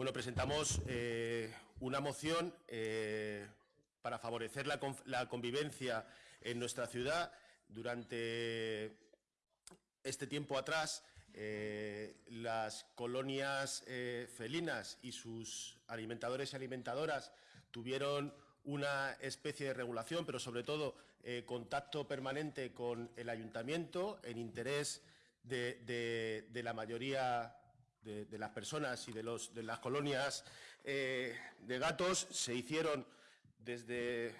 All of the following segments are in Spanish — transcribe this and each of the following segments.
Bueno, presentamos eh, una moción eh, para favorecer la, convivencia en nuestra ciudad. Durante este tiempo atrás, eh, las colonias felinas y sus alimentadores y alimentadoras tuvieron una especie de regulación, pero sobre todo contacto permanente con el ayuntamiento en interés de la mayoría de, las personas y de, los, de las colonias eh, de gatos se hicieron desde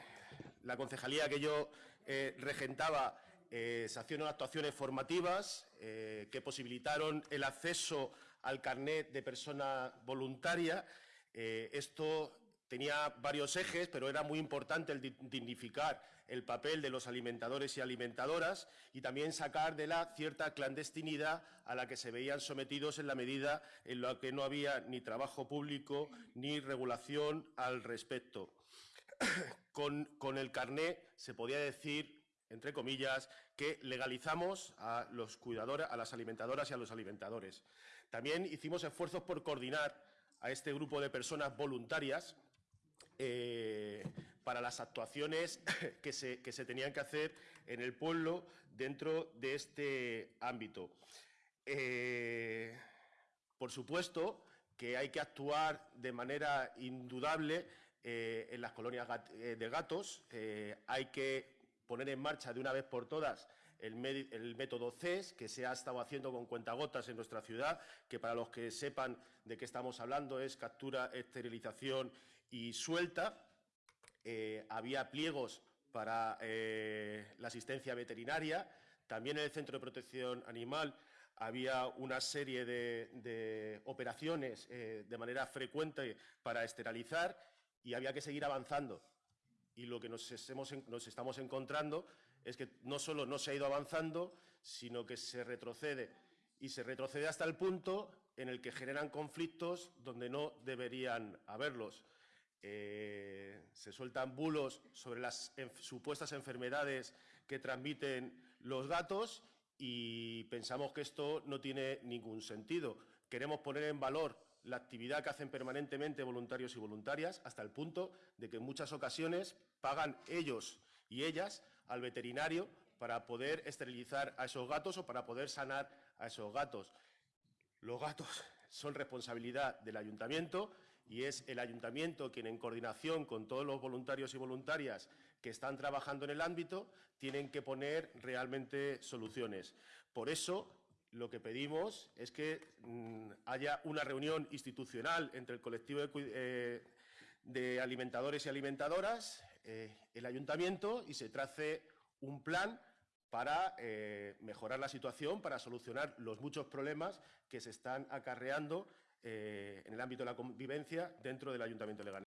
la concejalía que yo eh, regentaba, eh, se hicieron actuaciones formativas que posibilitaron el acceso al carnet de persona voluntaria. esto tenía varios ejes, pero era muy importante el dignificar el papel de los alimentadores y alimentadoras y también sacar de la cierta clandestinidad a la que se veían sometidos en la medida en la que no había ni trabajo público ni regulación al respecto. con, con el carné se podía decir entre comillas, que legalizamos a los cuidadores, a las alimentadoras y a los alimentadores. También hicimos esfuerzos por coordinar a este grupo de personas voluntarias eh, para las actuaciones que se, tenían que hacer en el pueblo dentro de este ámbito. Eh, por supuesto que hay que actuar de manera indudable eh, en las colonias de gatos, hay que poner en marcha de una vez por todas el, método CES, que se ha estado haciendo con cuentagotas en nuestra ciudad, que para los que sepan de qué estamos hablando es captura, esterilización y suelta. Eh, había pliegos para eh, la asistencia veterinaria. También en el Centro de Protección Animal había una serie de, operaciones eh, de manera frecuente para esterilizar y había que seguir avanzando. Y lo que nos, nos estamos encontrando es que no solo no se ha ido avanzando, sino que se retrocede. Y se retrocede hasta el punto en el que generan conflictos donde no deberían haberlos. Eh, se sueltan bulos sobre las supuestas enfermedades que transmiten los gatos y pensamos que esto no tiene ningún sentido. Queremos poner en valor la actividad que hacen permanentemente voluntarios y voluntarias hasta el punto de que en muchas ocasiones pagan ellos y ellas al veterinario para poder esterilizar a esos gatos o para poder sanar a esos gatos. Los gatos son responsabilidad del ayuntamiento y es el ayuntamiento quien, en coordinación con todos los voluntarios y voluntarias que están trabajando en el ámbito, tienen que poner realmente soluciones. Por eso, lo que pedimos es que mm, haya una reunión institucional entre el colectivo de, eh, alimentadores y alimentadoras, eh, el ayuntamiento, y se trace un plan para eh, mejorar la situación, para solucionar los muchos problemas que se están acarreando eh, en el ámbito de la convivencia dentro del Ayuntamiento Leganés.